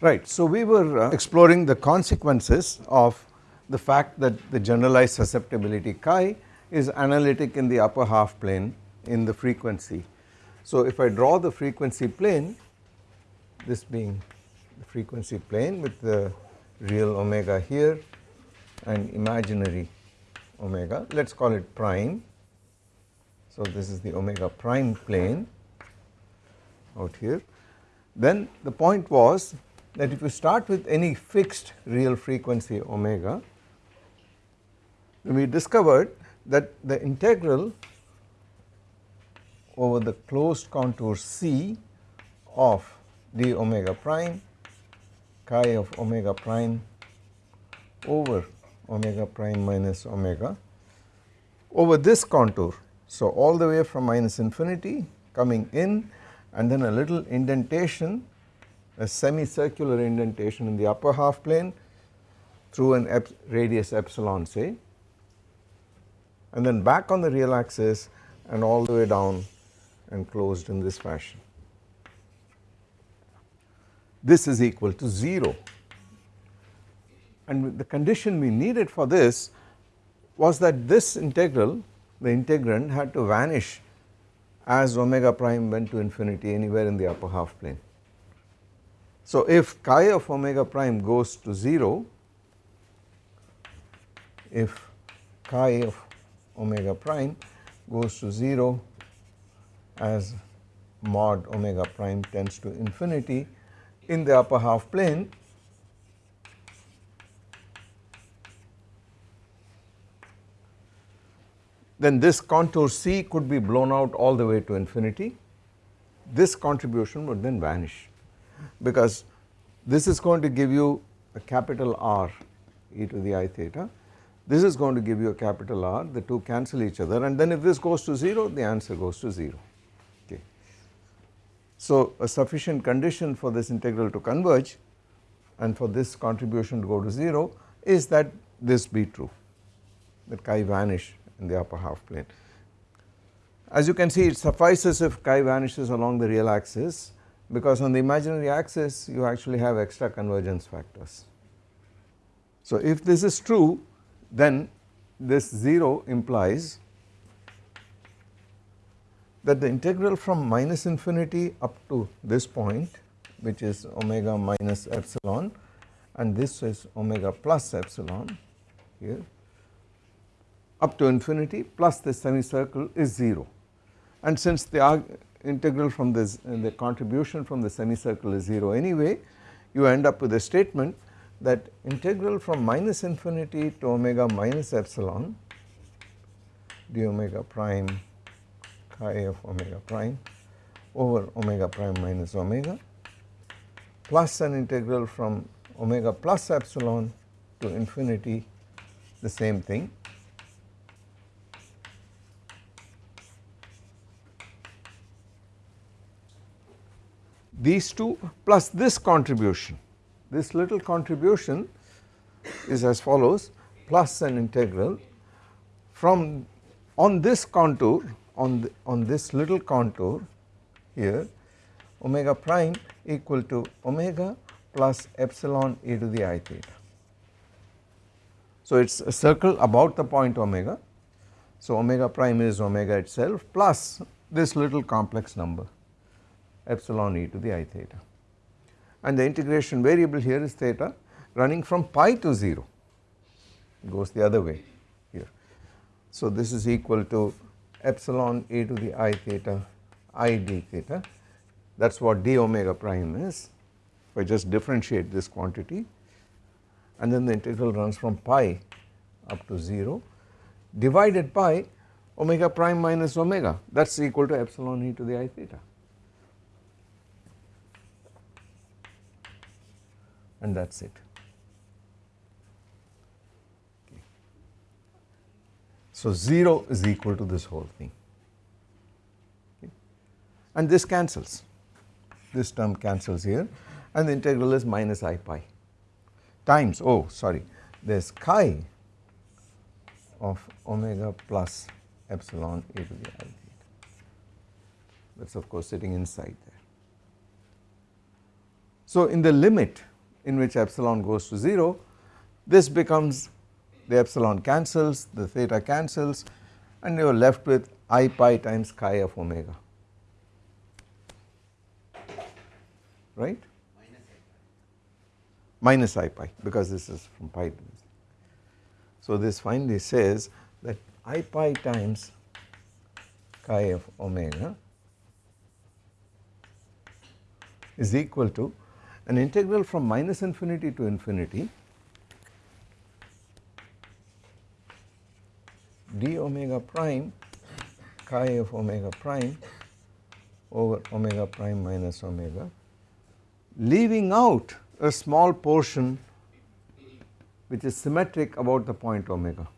Right. So, we were uh, exploring the consequences of the fact that the generalized susceptibility chi is analytic in the upper half plane in the frequency. So, if I draw the frequency plane this being the frequency plane with the real omega here and imaginary omega let us call it prime. So, this is the omega prime plane out here then the point was that if you start with any fixed real frequency omega we discovered that the integral over the closed contour C of d omega prime chi of omega prime over omega prime minus omega over this contour. So, all the way from minus infinity coming in and then a little indentation a semicircular indentation in the upper half plane through an ep radius epsilon say and then back on the real axis and all the way down and closed in this fashion. This is equal to 0 and the condition we needed for this was that this integral the integrand had to vanish as omega prime went to infinity anywhere in the upper half plane. So, if chi of omega prime goes to 0, if chi of omega prime goes to 0 as mod omega prime tends to infinity in the upper half plane, then this contour C could be blown out all the way to infinity. This contribution would then vanish because this is going to give you a capital R e to the i theta, this is going to give you a capital R the two cancel each other and then if this goes to 0 the answer goes to 0 okay. So a sufficient condition for this integral to converge and for this contribution to go to 0 is that this be true that chi vanish in the upper half plane. As you can see it suffices if chi vanishes along the real axis because on the imaginary axis you actually have extra convergence factors. So if this is true then this 0 implies that the integral from minus infinity up to this point which is omega minus epsilon and this is omega plus epsilon here up to infinity plus this semicircle is 0 and since the integral from this uh, the contribution from the semicircle is 0 anyway you end up with a statement that integral from minus infinity to omega minus epsilon d omega prime chi of omega prime over omega prime minus omega plus an integral from omega plus epsilon to infinity the same thing these two plus this contribution this little contribution is as follows plus an integral from on this contour on the, on this little contour here omega prime equal to omega plus epsilon e to the i theta. So it is a circle about the point omega. So omega prime is omega itself plus this little complex number epsilon e to the i theta. And the integration variable here is theta running from pi to 0 it goes the other way here. So this is equal to epsilon e to the i theta i d theta. That is what d omega prime is. If I just differentiate this quantity and then the integral runs from pi up to 0 divided by omega prime minus omega. That is equal to epsilon e to the i theta. And that is it. So 0 is equal to this whole thing okay. and this cancels this term cancels here and the integral is minus i pi times oh sorry there is chi of omega plus epsilon e to the i that is of course sitting inside there. So in the limit in which epsilon goes to 0 this becomes the epsilon cancels the theta cancels and you are left with i pi times chi of omega. Right? Minus i pi. Because this is from pi. To this. So this finally says that i pi times chi of omega is equal to an integral from minus infinity to infinity d omega prime chi of omega prime over omega prime minus omega leaving out a small portion which is symmetric about the point omega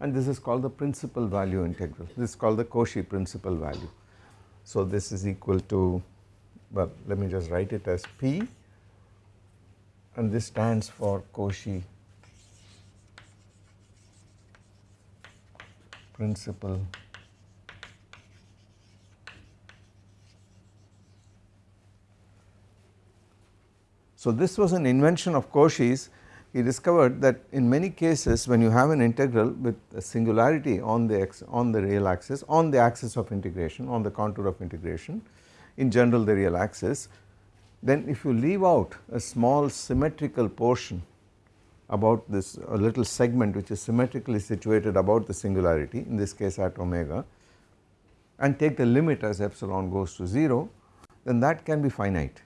and this is called the principal value integral this is called the Cauchy principal value. So this is equal to well let me just write it as P and this stands for Cauchy. Principal. So this was an invention of Cauchy's. He discovered that in many cases when you have an integral with a singularity on the x on the real axis on the axis of integration on the contour of integration in general the real axis then if you leave out a small symmetrical portion about this a little segment which is symmetrically situated about the singularity in this case at omega and take the limit as epsilon goes to 0 then that can be finite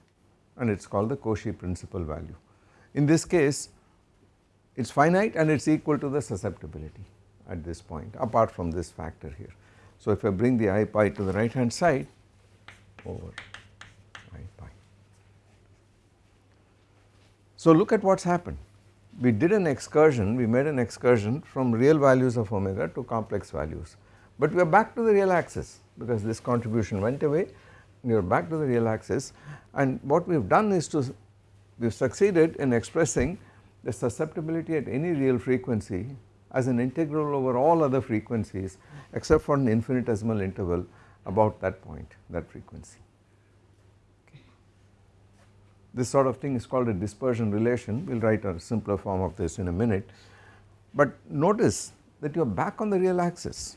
and it is called the Cauchy principal value. In this case it is finite and it is equal to the susceptibility at this point apart from this factor here. So if I bring the i pi to the right hand side over i pi. So look at what has happened. We did an excursion we made an excursion from real values of omega to complex values. But we are back to the real axis because this contribution went away. We are back to the real axis. And what we have done is to we have succeeded in expressing the susceptibility at any real frequency as an integral over all other frequencies except for an infinitesimal interval about that point that frequency. This sort of thing is called a dispersion relation we will write a simpler form of this in a minute but notice that you are back on the real axis.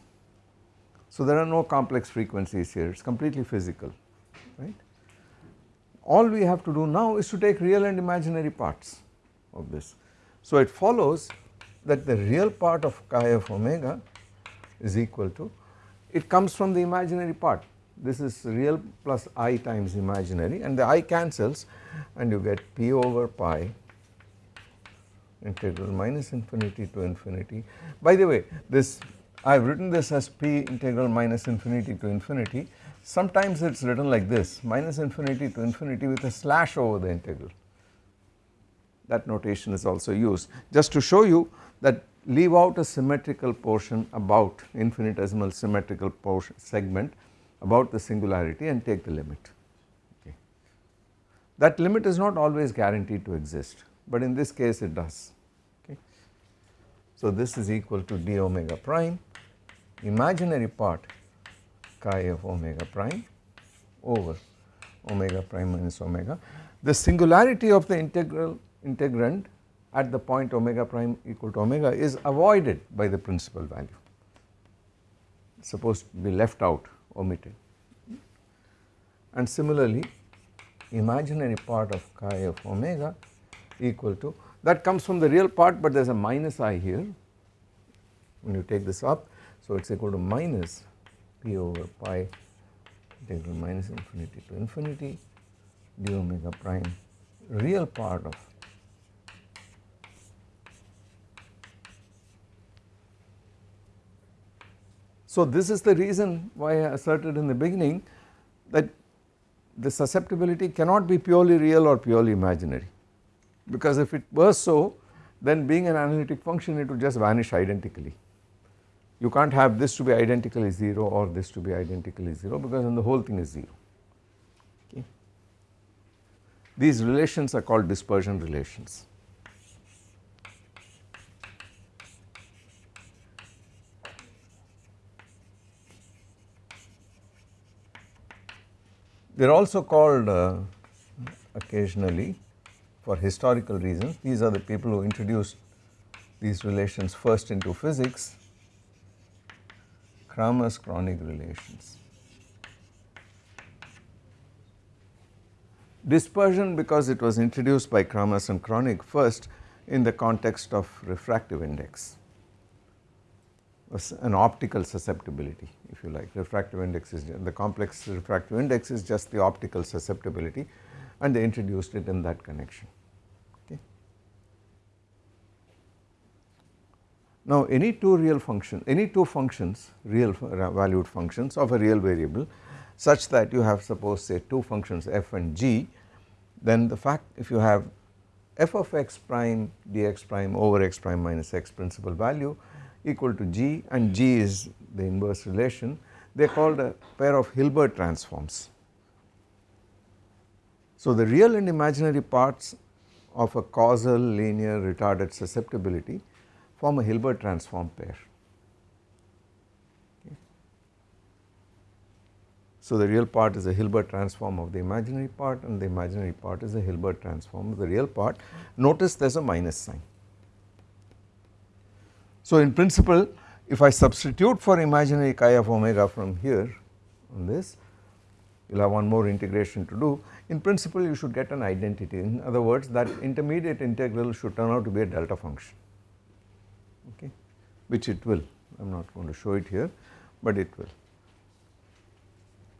So there are no complex frequencies here it is completely physical right. All we have to do now is to take real and imaginary parts of this. So it follows that the real part of chi of omega is equal to it comes from the imaginary part this is real plus i times imaginary and the i cancels and you get p over pi integral minus infinity to infinity. By the way this I have written this as p integral minus infinity to infinity. Sometimes it is written like this minus infinity to infinity with a slash over the integral. That notation is also used. Just to show you that leave out a symmetrical portion about infinitesimal symmetrical portion segment about the singularity and take the limit okay. That limit is not always guaranteed to exist but in this case it does okay. So this is equal to d omega prime imaginary part chi of omega prime over omega prime minus omega. The singularity of the integral integrand at the point omega prime equal to omega is avoided by the principal value supposed to be left out omitted. And similarly imaginary part of chi of omega equal to that comes from the real part but there is a minus i here. When you take this up so it is equal to minus p over pi integral minus infinity to infinity d omega prime real part of So this is the reason why I asserted in the beginning that the susceptibility cannot be purely real or purely imaginary because if it were so then being an analytic function it would just vanish identically. You can't have this to be identically 0 or this to be identically 0 because then the whole thing is 0. Okay. These relations are called dispersion relations. They are also called uh, occasionally for historical reasons. These are the people who introduced these relations first into physics, Kramers-Kronig relations. Dispersion because it was introduced by Kramers and Kronig first in the context of refractive index an optical susceptibility if you like refractive index is the complex refractive index is just the optical susceptibility and they introduced it in that connection okay. Now any two real function any two functions real uh, valued functions of a real variable such that you have suppose say two functions f and g then the fact if you have f of x prime dx prime over x prime minus x principal value equal to G and G is the inverse relation they are called a pair of Hilbert transforms. So the real and imaginary parts of a causal linear retarded susceptibility form a Hilbert transform pair. So the real part is a Hilbert transform of the imaginary part and the imaginary part is a Hilbert transform of the real part. Notice there is a minus sign. So in principle if I substitute for imaginary chi of omega from here on this you will have one more integration to do. In principle you should get an identity. In other words that intermediate integral should turn out to be a delta function. Okay? Which it will. I am not going to show it here but it will.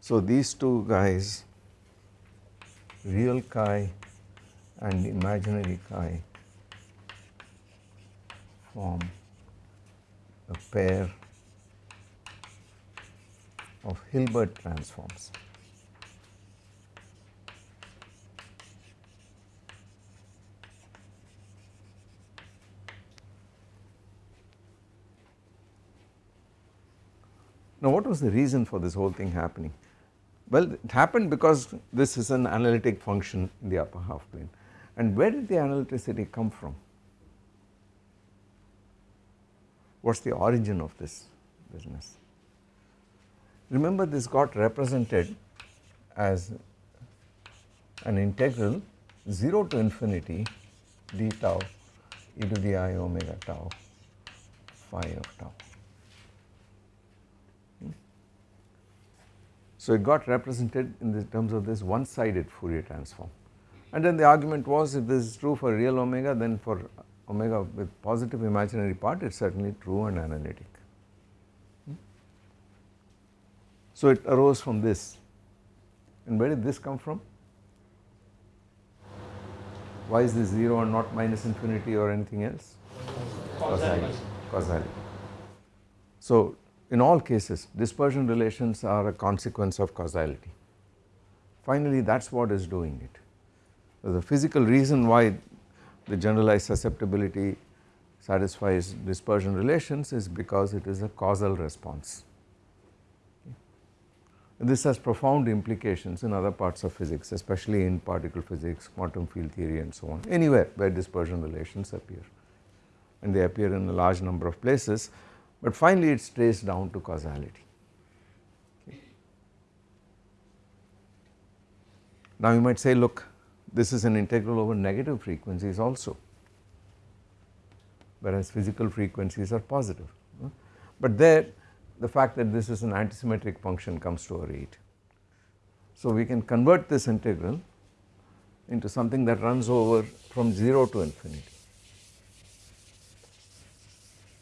So these two guys real chi and imaginary chi form a pair of Hilbert transforms. Now what was the reason for this whole thing happening? Well it happened because this is an analytic function in the upper half plane and where did the analyticity come from? What is the origin of this business. Remember this got represented as an integral 0 to infinity d tau e to the i omega tau phi of tau. So it got represented in the terms of this one sided Fourier transform and then the argument was if this is true for real omega then for omega with positive imaginary part it is certainly true and analytic. So it arose from this and where did this come from? Why is this 0 and not minus infinity or anything else? Causality. Causality. So in all cases dispersion relations are a consequence of causality. Finally that is what is doing it. So The physical reason why the generalized susceptibility satisfies dispersion relations is because it is a causal response. This has profound implications in other parts of physics especially in particle physics, quantum field theory and so on anywhere where dispersion relations appear and they appear in a large number of places but finally it is traced down to causality. Now you might say look this is an integral over negative frequencies also whereas physical frequencies are positive. But there the fact that this is an antisymmetric function comes to our aid. So we can convert this integral into something that runs over from 0 to infinity.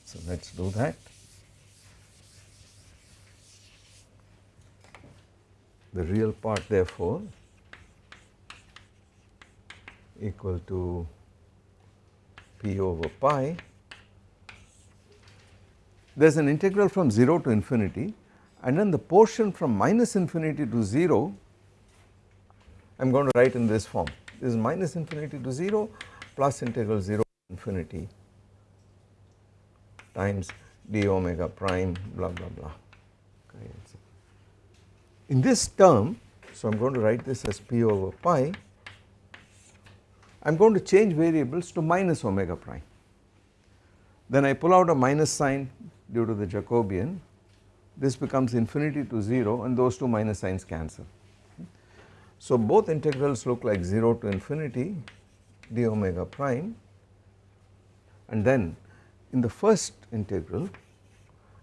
So let us do that. The real part therefore equal to p over pi. There is an integral from 0 to infinity and then the portion from minus infinity to 0 I am going to write in this form this is minus infinity to 0 plus integral 0 to infinity times d omega prime blah blah blah. In this term so I am going to write this as p over pi I am going to change variables to minus omega prime. Then I pull out a minus sign due to the Jacobian, this becomes infinity to 0 and those two minus signs cancel. So both integrals look like 0 to infinity d omega prime and then in the first integral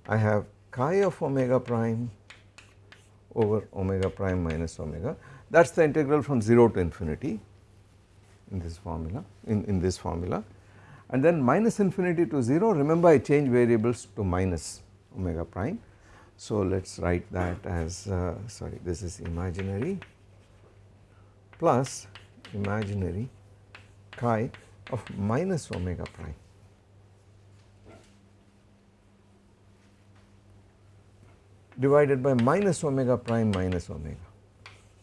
I have chi of omega prime over omega prime minus omega that is the integral from 0 to infinity in this formula in, in this formula and then minus infinity to 0 remember I change variables to minus omega prime. So let us write that as uh, sorry this is imaginary plus imaginary chi of minus omega prime divided by minus omega prime minus omega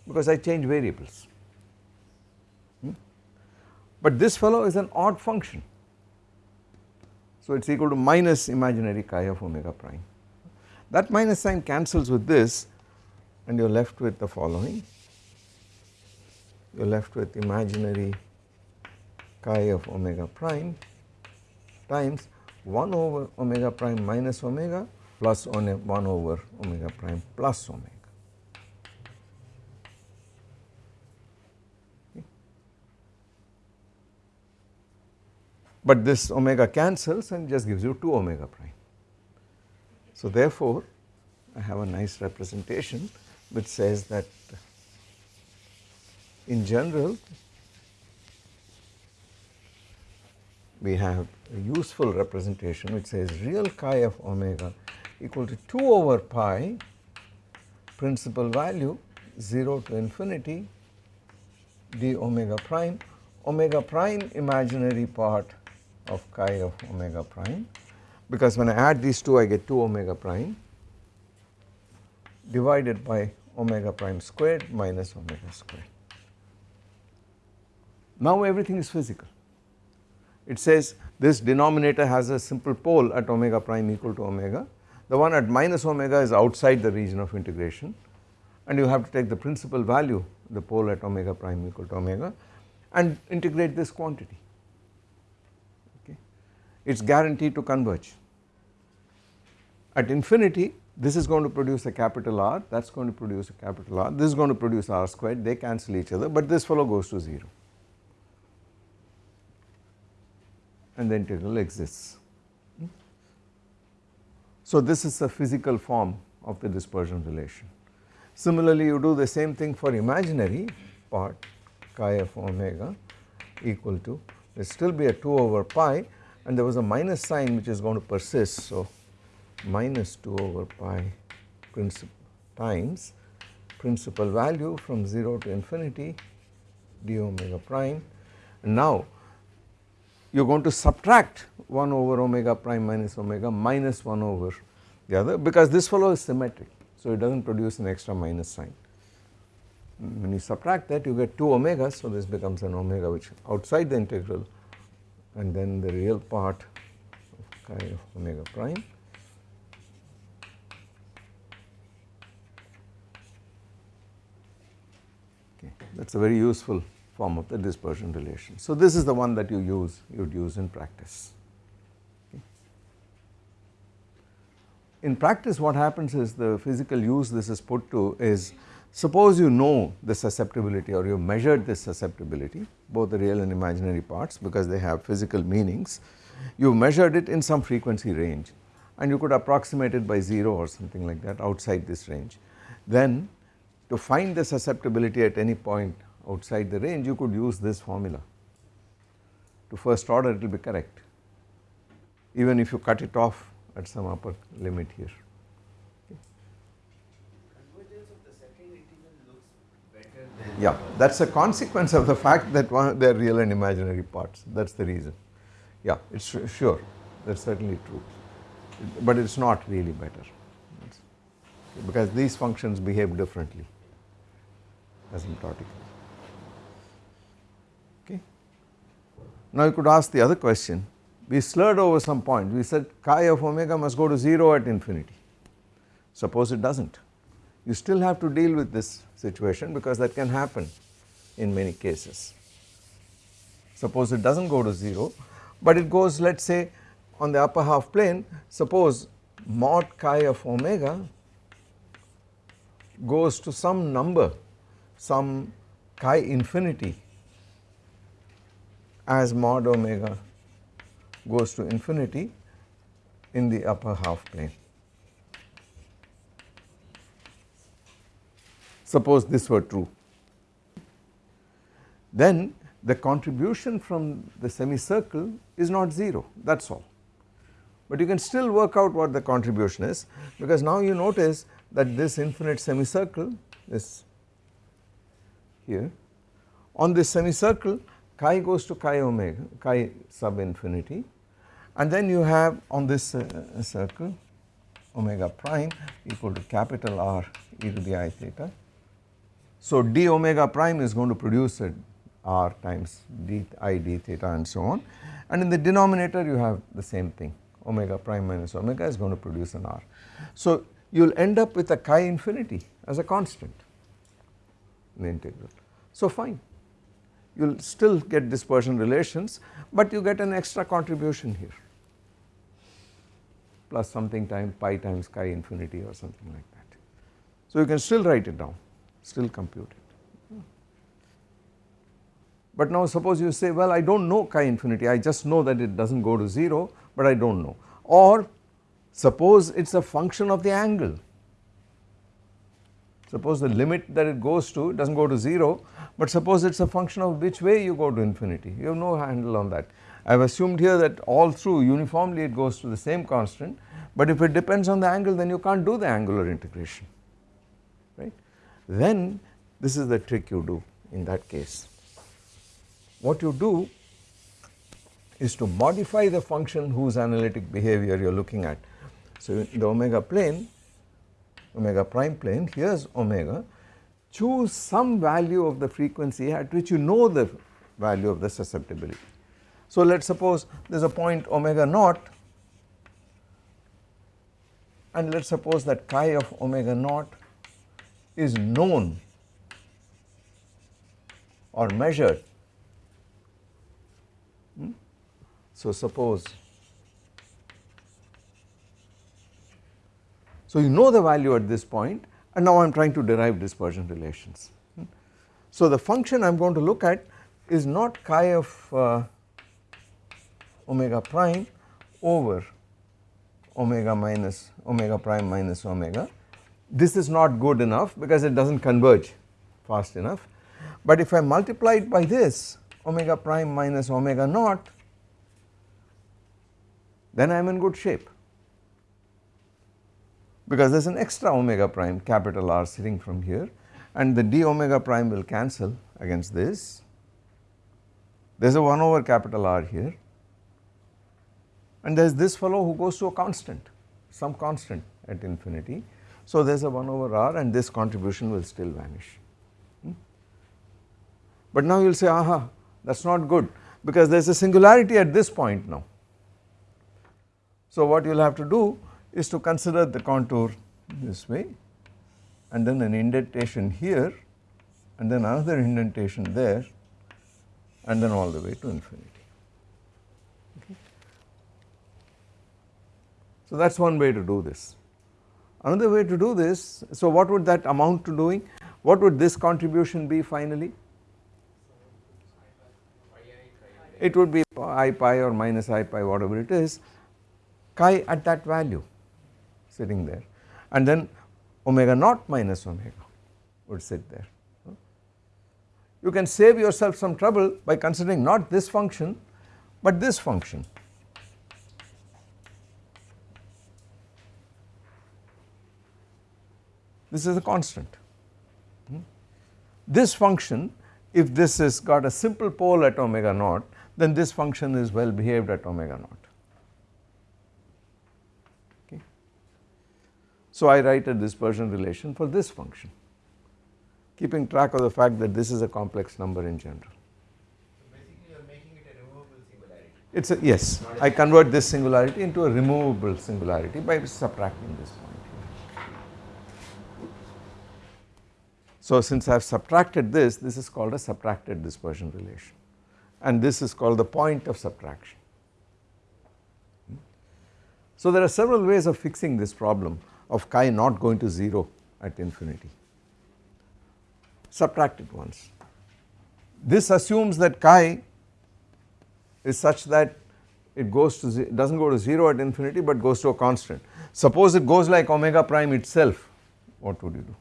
because I change variables. But this fellow is an odd function. So it is equal to minus imaginary chi of omega prime. That minus sign cancels with this and you are left with the following. You are left with imaginary chi of omega prime times 1 over omega prime minus omega plus 1 over omega prime plus omega. But this omega cancels and just gives you 2 omega prime. So therefore, I have a nice representation which says that in general we have a useful representation which says real chi of omega equal to 2 over pi principal value 0 to infinity d omega prime omega prime imaginary part of chi of omega prime because when I add these two I get 2 omega prime divided by omega prime squared minus omega squared. Now everything is physical. It says this denominator has a simple pole at omega prime equal to omega the one at minus omega is outside the region of integration and you have to take the principal value the pole at omega prime equal to omega and integrate this quantity. It is guaranteed to converge. At infinity this is going to produce a capital R that is going to produce a capital R this is going to produce R squared they cancel each other but this fellow goes to 0 and the integral exists. So this is the physical form of the dispersion relation. Similarly you do the same thing for imaginary part chi of omega equal to there still be a 2 over pi and there was a minus sign which is going to persist. So minus 2 over pi principal times principal value from 0 to infinity d omega prime and now you are going to subtract 1 over omega prime minus omega minus 1 over the other because this fellow is symmetric. So it does not produce an extra minus sign. When you subtract that you get 2 omegas so this becomes an omega which outside the integral and then the real part of chi of omega prime okay that is a very useful form of the dispersion relation. So this is the one that you use, you would use in practice. In practice what happens is the physical use this is put to is suppose you know the susceptibility or you measured this susceptibility both the real and imaginary parts because they have physical meanings you measured it in some frequency range and you could approximate it by 0 or something like that outside this range. Then to find the susceptibility at any point outside the range you could use this formula to first order it will be correct even if you cut it off at some upper limit here. Yeah, that is a consequence of the fact that one they are real and imaginary parts that is the reason. Yeah, it is sure that is certainly true, but it is not really better because these functions behave differently asymptotically. Okay. Now you could ask the other question, we slurred over some point, we said chi of omega must go to 0 at infinity, suppose it does not. You still have to deal with this situation because that can happen in many cases. Suppose it does not go to 0, but it goes let us say on the upper half plane, suppose mod chi of omega goes to some number, some chi infinity as mod omega goes to infinity in the upper half plane. Suppose this were true. Then the contribution from the semicircle is not 0 that is all. But you can still work out what the contribution is because now you notice that this infinite semicircle is here on this semicircle chi goes to chi omega chi sub infinity and then you have on this uh, circle omega prime equal to capital R e to the i theta. So d omega prime is going to produce a r times d i d theta and so on and in the denominator you have the same thing omega prime minus omega is going to produce an r. So you will end up with a chi infinity as a constant in the integral. So fine you will still get dispersion relations but you get an extra contribution here plus something times pi times chi infinity or something like that. So you can still write it down still compute it. But now suppose you say well I do not know chi infinity I just know that it does not go to 0 but I do not know or suppose it is a function of the angle suppose the limit that it goes to does not go to 0 but suppose it is a function of which way you go to infinity you have no handle on that. I have assumed here that all through uniformly it goes to the same constant but if it depends on the angle then you can't do the angular integration right. Then this is the trick you do in that case. What you do is to modify the function whose analytic behavior you are looking at. So in the omega plane omega prime plane here is omega choose some value of the frequency at which you know the value of the susceptibility. So let us suppose there is a point omega naught and let us suppose that chi of omega naught is known or measured. Hmm? So suppose so you know the value at this point and now I am trying to derive dispersion relations. Hmm? So the function I am going to look at is not chi of uh, omega prime over omega minus omega prime minus omega. This is not good enough because it does not converge fast enough but if I multiply it by this omega prime minus omega naught then I am in good shape because there is an extra omega prime capital R sitting from here and the d omega prime will cancel against this. There is a 1 over capital R here and there is this fellow who goes to a constant some constant at infinity. So there is a 1 over r and this contribution will still vanish. Hmm? But now you will say aha that is not good because there is a singularity at this point now. So what you will have to do is to consider the contour this way and then an indentation here and then another indentation there and then all the way to infinity. So that is one way to do this. Another way to do this, so what would that amount to doing? What would this contribution be finally? It would be i pi or minus i pi whatever it is, chi at that value sitting there and then omega naught minus omega would sit there. You can save yourself some trouble by considering not this function but this function this is a constant. Hmm? This function if this has got a simple pole at omega naught then this function is well behaved at omega naught. Okay. So I write a dispersion relation for this function keeping track of the fact that this is a complex number in general. So basically you are making it a removable singularity. It is a yes I convert this singularity into a removable singularity by subtracting this one. So since I have subtracted this, this is called a subtracted dispersion relation and this is called the point of subtraction. So there are several ways of fixing this problem of chi not going to 0 at infinity. subtracted ones. This assumes that chi is such that it goes to does not go to 0 at infinity but goes to a constant. Suppose it goes like omega prime itself what would you do?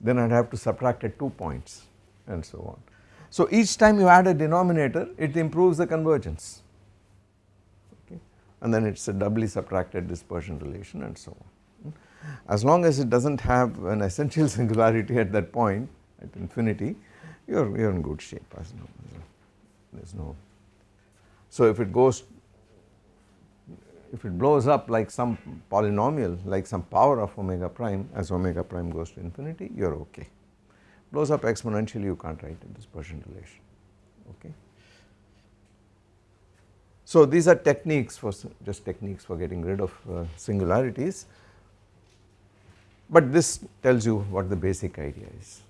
Then I would have to subtract at 2 points and so on. So each time you add a denominator it improves the convergence okay and then it is a doubly subtracted dispersion relation and so on. As long as it does not have an essential singularity at that point at infinity you are, you are in good shape as no there is no. So if it goes if it blows up like some polynomial like some power of omega prime as omega prime goes to infinity you are okay. Blows up exponentially you can't write a dispersion relation okay. So these are techniques for just techniques for getting rid of uh, singularities but this tells you what the basic idea is.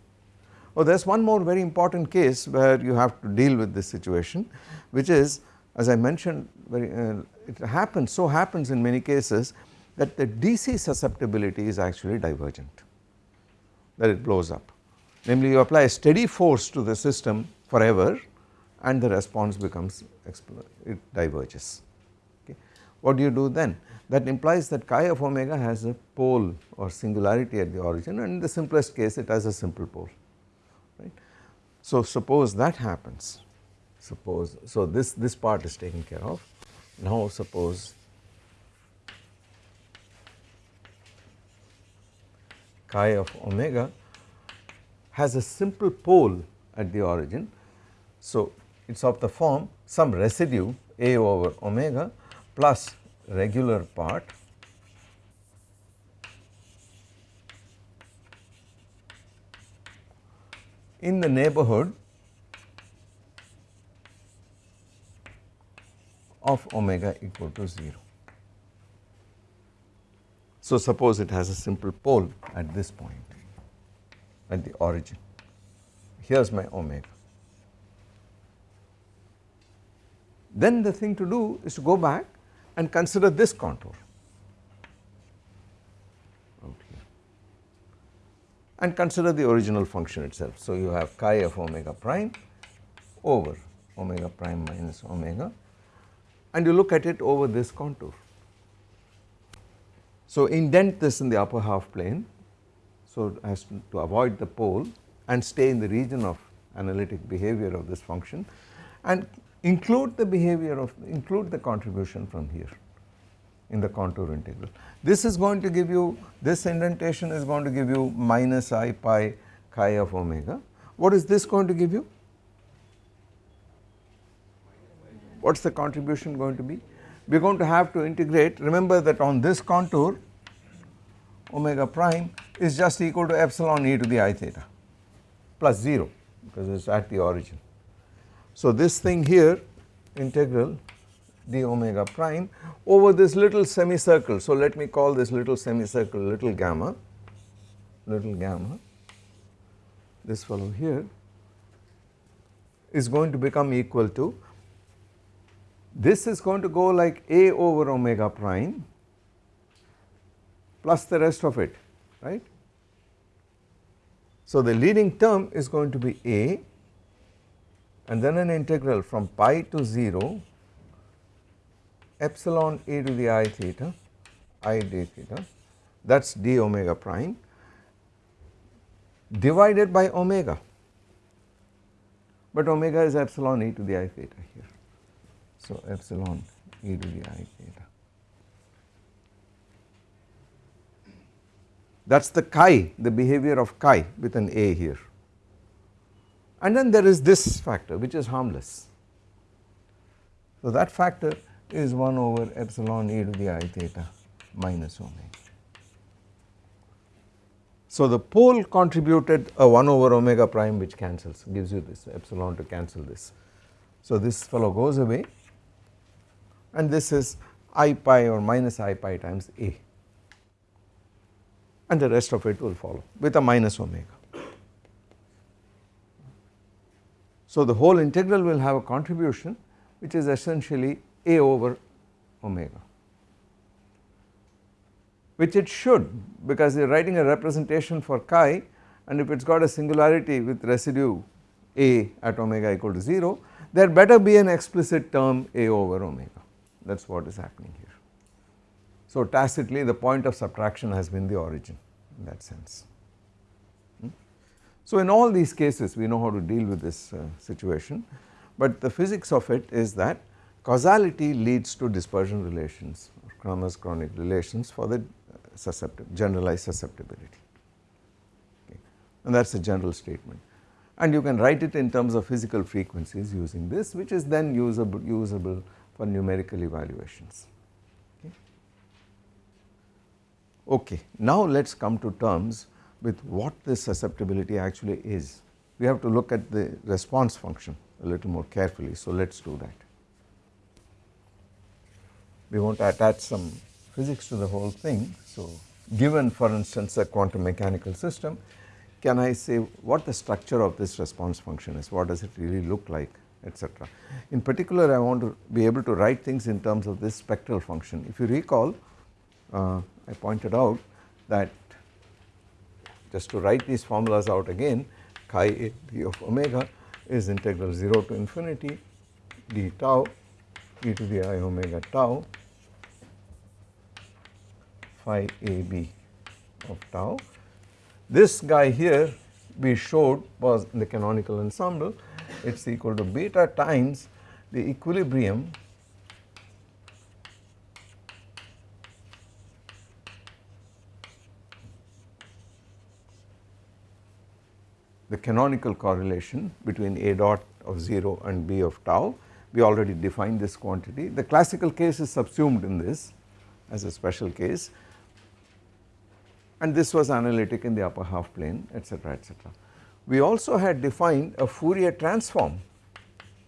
Oh there is one more very important case where you have to deal with this situation which is as I mentioned very uh, it happens so happens in many cases that the DC susceptibility is actually divergent that it blows up. Namely you apply a steady force to the system forever and the response becomes it diverges. Okay. What do you do then? That implies that chi of omega has a pole or singularity at the origin and in the simplest case it has a simple pole so suppose that happens, suppose, so this, this part is taken care of. Now suppose chi of omega has a simple pole at the origin. So it is of the form some residue a over omega plus regular part in the neighborhood of omega equal to 0. So suppose it has a simple pole at this point at the origin, here is my omega. Then the thing to do is to go back and consider this contour and consider the original function itself. So you have chi of omega prime over omega prime minus omega and you look at it over this contour. So indent this in the upper half plane so as to, to avoid the pole and stay in the region of analytic behavior of this function and include the behavior of include the contribution from here in the contour integral. This is going to give you this indentation is going to give you minus i pi chi of omega. What is this going to give you? What is the contribution going to be? We are going to have to integrate remember that on this contour omega prime is just equal to epsilon e to the i theta plus 0 because it is at the origin. So this thing here integral d omega prime over this little semicircle. So let me call this little semicircle little gamma, little gamma, this fellow here is going to become equal to this is going to go like a over omega prime plus the rest of it right. So the leading term is going to be a and then an integral from pi to 0 epsilon e to the i theta i d theta that is d omega prime divided by omega but omega is epsilon e to the i theta here. So epsilon e to the i theta that is the chi the behavior of chi with an a here and then there is this factor which is harmless. So that factor is 1 over epsilon e to the i theta minus omega. So the pole contributed a 1 over omega prime which cancels gives you this epsilon to cancel this. So this fellow goes away and this is i pi or minus i pi times a and the rest of it will follow with a minus omega. So the whole integral will have a contribution which is essentially a over omega which it should because you are writing a representation for chi and if it has got a singularity with residue A at omega equal to 0 there better be an explicit term A over omega that is what is happening here. So tacitly the point of subtraction has been the origin in that sense. Hmm? So in all these cases we know how to deal with this uh, situation but the physics of it is that causality leads to dispersion relations or Kramers Kronig relations for the susceptible generalized susceptibility okay. and that is a general statement and you can write it in terms of physical frequencies using this which is then usable, usable for numerical evaluations. Okay. okay. Now let us come to terms with what this susceptibility actually is. We have to look at the response function a little more carefully. So, let us do that. We want to attach some physics to the whole thing. So, given for instance a quantum mechanical system, can I say what the structure of this response function is, what does it really look like etc. In particular I want to be able to write things in terms of this spectral function. If you recall uh, I pointed out that just to write these formulas out again chi a b of omega is integral 0 to infinity d tau e to the i omega tau phi a b of tau. This guy here we showed was in the canonical ensemble it is equal to beta times the equilibrium the canonical correlation between A dot of 0 and B of tau. We already defined this quantity. The classical case is subsumed in this as a special case and this was analytic in the upper half plane etc etc. We also had defined a Fourier transform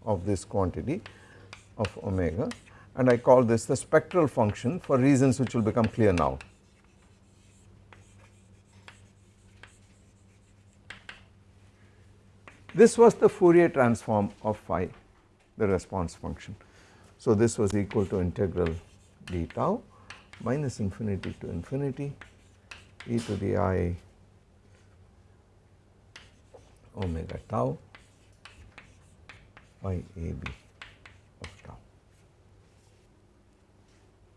of this quantity of omega and I call this the spectral function for reasons which will become clear now. This was the Fourier transform of phi the response function. So this was equal to integral d tau minus infinity to infinity e to the i omega tau phi a b of tau.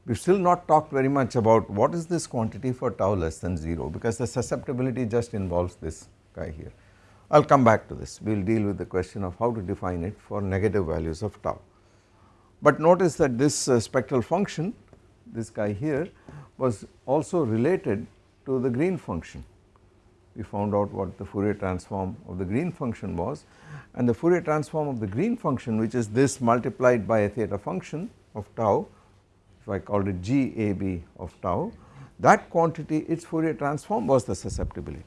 We have still not talked very much about what is this quantity for tau less than 0 because the susceptibility just involves this guy here. I will come back to this, we will deal with the question of how to define it for negative values of tau. But notice that this uh, spectral function, this guy here was also related to the green function. We found out what the Fourier transform of the green function was. And the Fourier transform of the green function which is this multiplied by a theta function of tau if I called it GAB of tau that quantity its Fourier transform was the susceptibility.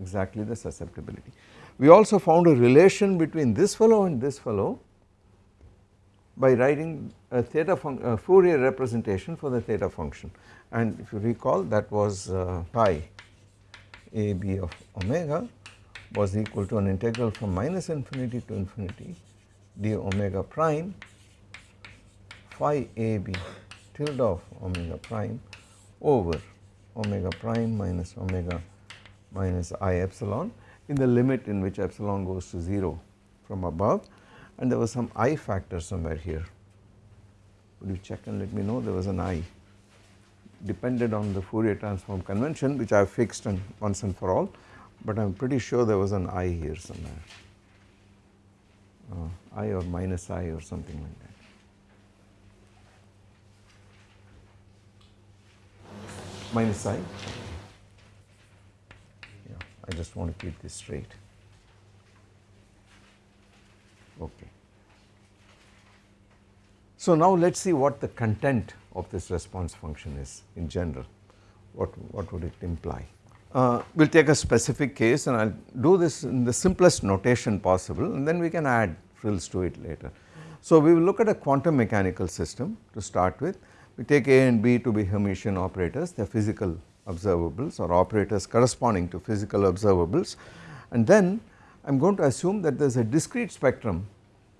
Exactly the susceptibility. We also found a relation between this fellow and this fellow by writing a theta a Fourier representation for the theta function and if you recall that was uh, chi a b of omega was equal to an integral from minus infinity to infinity d omega prime phi a b tilde of omega prime over omega prime minus omega minus i epsilon in the limit in which epsilon goes to 0 from above. And there was some i factor somewhere here. Would you check and let me know? There was an i depended on the Fourier transform convention which I have fixed and once and for all, but I am pretty sure there was an i here somewhere, uh, i or minus i or something like that. Minus i, yeah, I just want to keep this straight. Okay. So now let us see what the content of this response function is in general, what, what would it imply. Uh, we will take a specific case and I will do this in the simplest notation possible and then we can add frills to it later. So we will look at a quantum mechanical system to start with. We take A and B to be Hermitian operators, they are physical observables or operators corresponding to physical observables and then I am going to assume that there is a discrete spectrum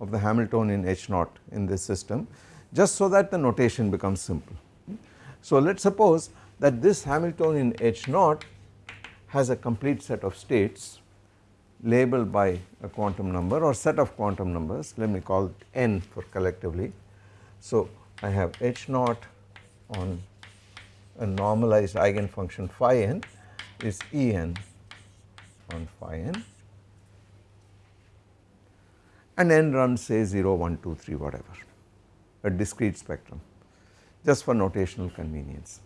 of the Hamiltonian H naught in this system just so that the notation becomes simple. So let us suppose that this Hamiltonian H naught has a complete set of states labeled by a quantum number or set of quantum numbers let me call it n for collectively. So, I have h naught on a normalized eigenfunction phi n is E n on phi n and n runs say 0, 1, 2, 3 whatever a discrete spectrum just for notational convenience.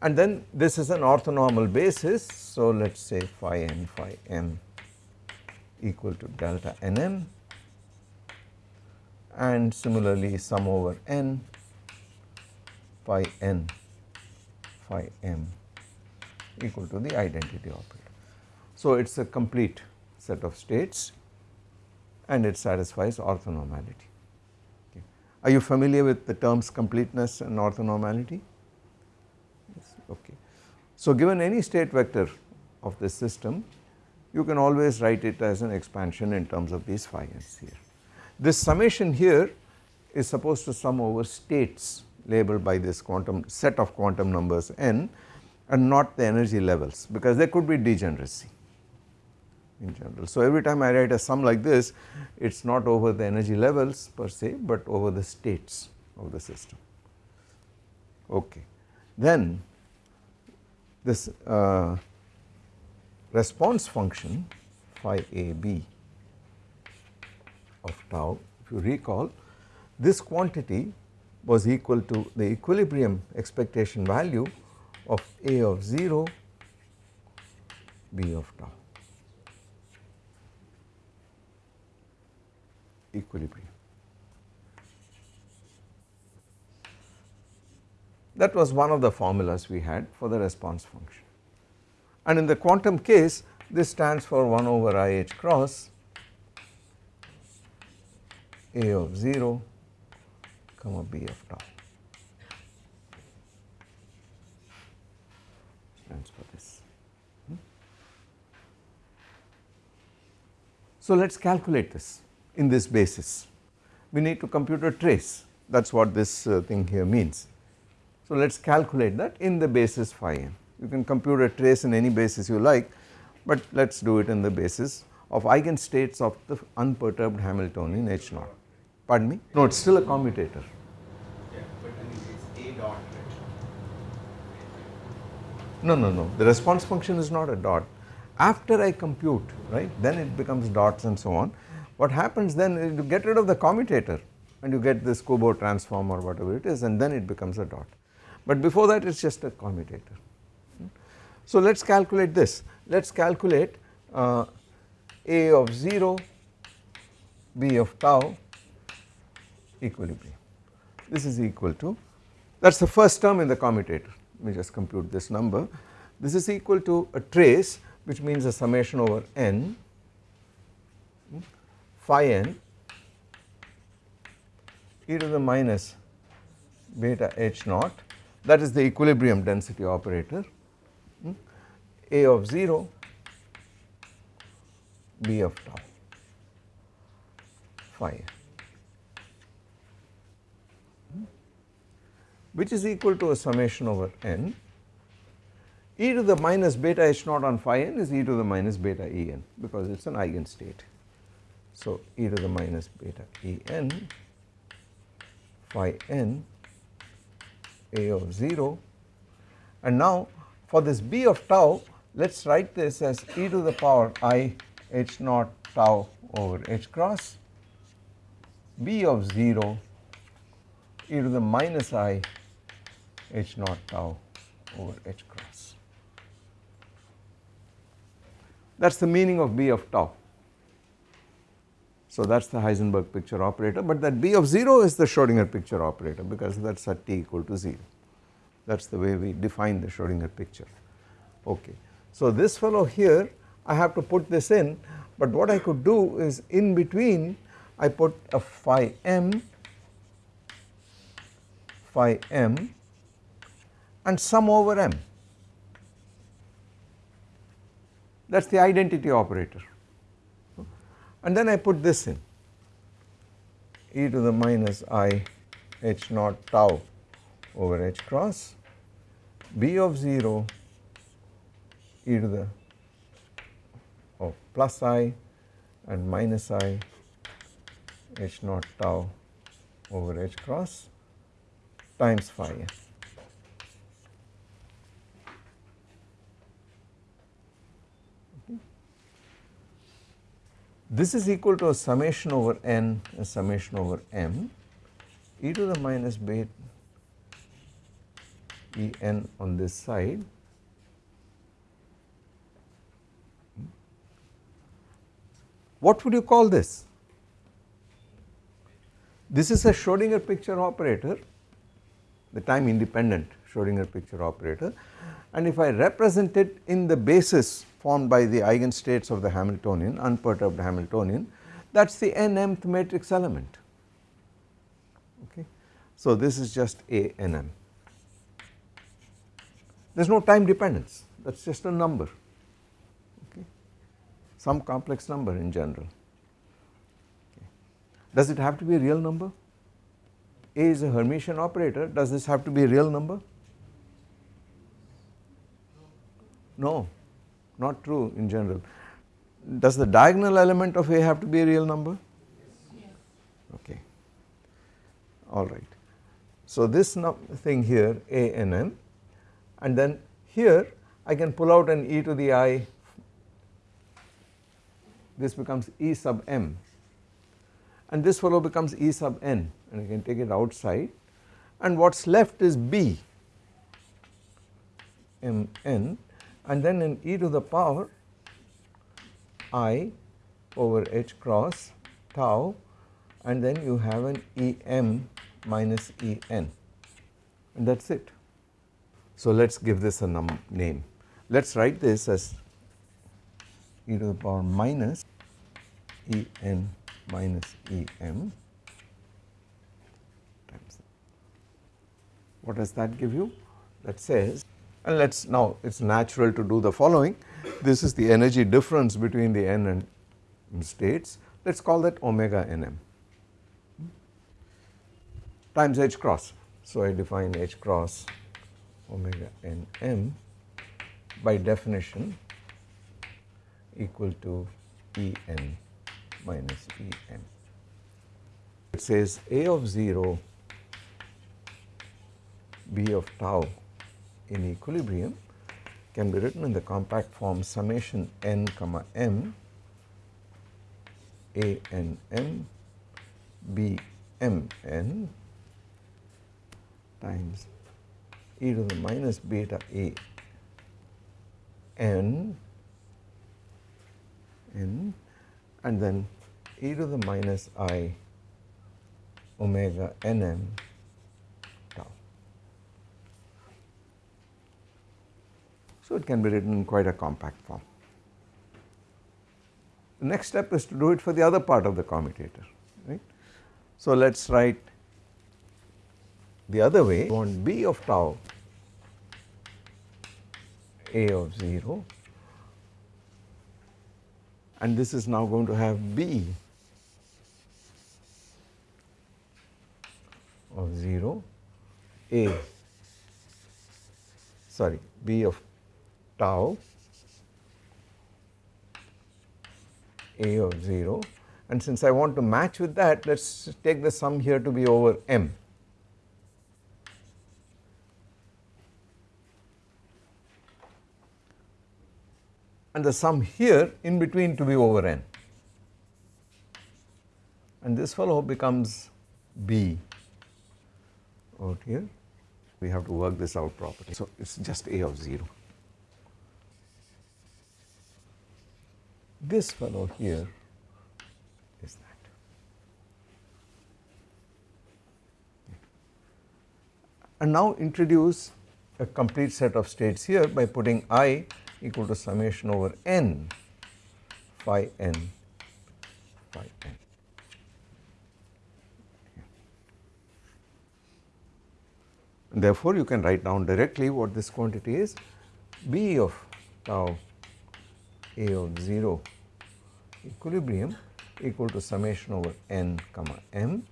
And then this is an orthonormal basis so let us say phi n phi m equal to delta n m and similarly sum over n phi n phi m equal to the identity operator. So, it is a complete set of states and it satisfies orthonormality. Are you familiar with the terms completeness and orthonormality? Yes, okay. So, given any state vector of this system you can always write it as an expansion in terms of these phi n's here. This summation here is supposed to sum over states labeled by this quantum set of quantum numbers n and not the energy levels because there could be degeneracy in general. So, every time I write a sum like this it is not over the energy levels per se, but over the states of the system. Okay. Then this uh, response function phi a b of tau if you recall this quantity was equal to the equilibrium expectation value of a of 0 b of tau equilibrium. That was one of the formulas we had for the response function. And in the quantum case this stands for 1 over i h cross a of 0 comma b of tau. Hmm? So, let us calculate this in this basis. We need to compute a trace that is what this uh, thing here means. So, let us calculate that in the basis phi n. You can compute a trace in any basis you like, but let us do it in the basis of eigenstates of the unperturbed Hamiltonian H naught. Pardon me? No, it is still a commutator. No, no, no. The response function is not a dot. After I compute, right, then it becomes dots and so on. What happens then is you get rid of the commutator and you get this Kubo transform or whatever it is and then it becomes a dot. But before that it is just a commutator. So let us calculate this. Let us calculate uh, A of 0, B of tau equilibrium. This is equal to that is the first term in the commutator. Let me just compute this number. This is equal to a trace which means a summation over n phi n e to the minus beta h naught that is the equilibrium density operator hmm, a of 0 b of tau phi hmm, which is equal to a summation over n e to the minus beta h naught on phi n is e to the minus beta e n because it is an eigenstate. So, e to the minus beta e n phi n a of 0 and now for this b of tau let us write this as e to the power i h naught tau over h cross b of 0 e to the minus i h naught tau over h cross. That is the meaning of b of tau. So that is the Heisenberg picture operator but that B of 0 is the Schrodinger picture operator because that is at t equal to 0 that is the way we define the Schrodinger picture. Okay. So this fellow here I have to put this in but what I could do is in between I put a phi m phi m and sum over m. That is the identity operator and then I put this in e to the minus i h naught tau over h cross b of 0 e to the oh plus i and minus i h naught tau over h cross times phi. This is equal to a summation over n a summation over m e to the minus beta E n on this side What would you call this? This is a Schrodinger picture operator, the time independent Schrodinger picture operator and if I represent it in the basis formed by the eigenstates of the Hamiltonian unperturbed Hamiltonian that is the n mth matrix element okay. So this is just A n m there is no time dependence that is just a number okay some complex number in general okay. Does it have to be a real number? A is a Hermitian operator does this have to be a real number? No not true in general. Does the diagonal element of A have to be a real number? Yes. Okay alright. So this thing here A n m and then here I can pull out an e to the i this becomes e sub m and this fellow becomes e sub n and I can take it outside and what is left is b m n and then in e to the power i over h cross tau and then you have an E m minus E n and that is it. So let us give this a name. Let us write this as e to the power minus E n minus E m times. What does that give you? That says and let us now it is natural to do the following. This is the energy difference between the n and states let us call that omega n m times h cross. So I define h cross omega n m by definition equal to E n minus E m. It says A of 0 B of tau in equilibrium can be written in the compact form summation n comma m a n m b m n times e to the minus beta a n n and then e to the minus i omega n m So, it can be written in quite a compact form. The next step is to do it for the other part of the commutator right. So, let us write the other way want b of tau a of 0 and this is now going to have b of 0 a sorry b of tau a of 0 and since I want to match with that let us take the sum here to be over m and the sum here in between to be over n and this fellow becomes b out here we have to work this out properly. So, it is just a of 0. This fellow here is that. And now introduce a complete set of states here by putting i equal to summation over n phi n phi n. Therefore, you can write down directly what this quantity is B of tau A of 0 equilibrium equal to summation over n comma m.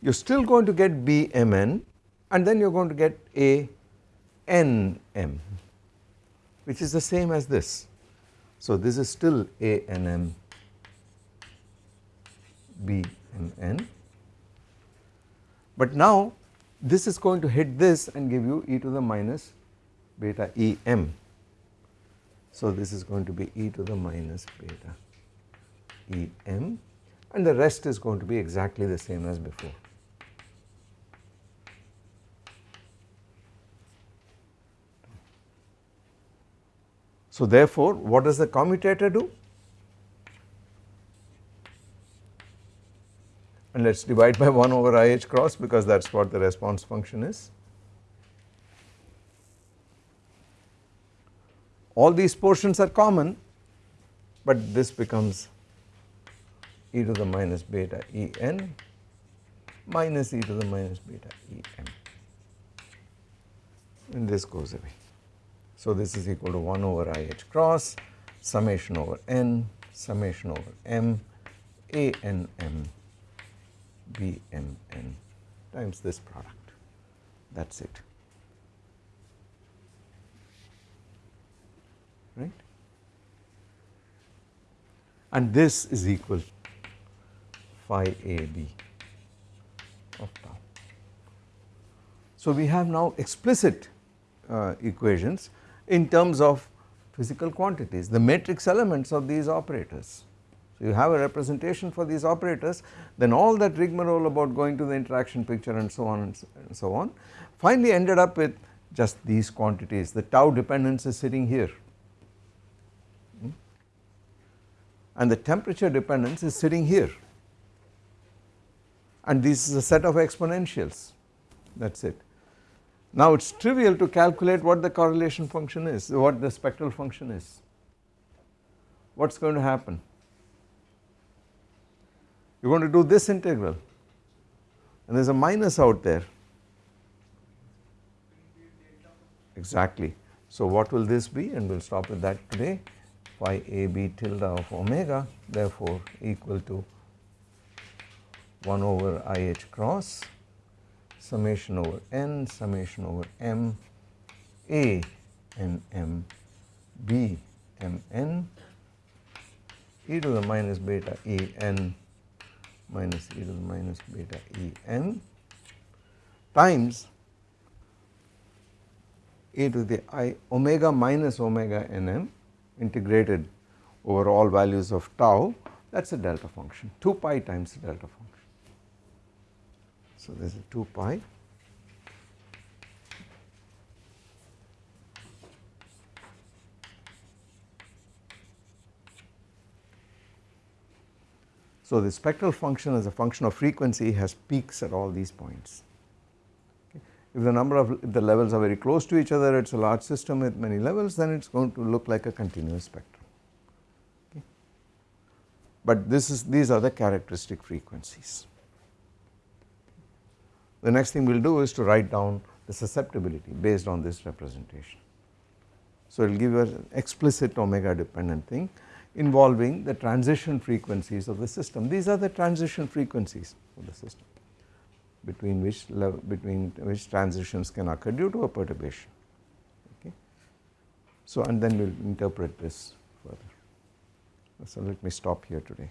You are still going to get B m n and then you are going to get A n m which is the same as this So this is still A and M, B. But now this is going to hit this and give you e to the minus beta E m. So this is going to be e to the minus beta E m and the rest is going to be exactly the same as before. So therefore, what does the commutator do? And let us divide by 1 over i h cross because that is what the response function is. All these portions are common, but this becomes e to the minus beta E n minus e to the minus beta E m and this goes away. So this is equal to 1 over i h cross summation over n summation over m a n m b m n times this product. That is it right and this is equal phi a b of tau. So we have now explicit uh, equations in terms of physical quantities, the matrix elements of these operators. So you have a representation for these operators then all that rigmarole about going to the interaction picture and so on and so on finally ended up with just these quantities the tau dependence is sitting here hmm? And the temperature dependence is sitting here and this is a set of exponentials that is it. Now it is trivial to calculate what the correlation function is, what the spectral function is. What is going to happen? You are going to do this integral and there is a minus out there exactly. So what will this be and we will stop with that today phi a b tilde of omega therefore equal to 1 over i h cross summation over n summation over m a n m b m n e to the minus beta e n minus e to the minus beta e n times e to the i omega minus omega n m integrated over all values of tau that is a delta function 2 pi times the delta function. So this is 2 pi So the spectral function as a function of frequency has peaks at all these points. If the number of if the levels are very close to each other it is a large system with many levels then it is going to look like a continuous spectrum. Okay. But this is these are the characteristic frequencies. The next thing we will do is to write down the susceptibility based on this representation. So it will give you an explicit omega dependent thing involving the transition frequencies of the system. These are the transition frequencies of the system between which between which transitions can occur due to a perturbation okay. So and then we will interpret this further. So let me stop here today.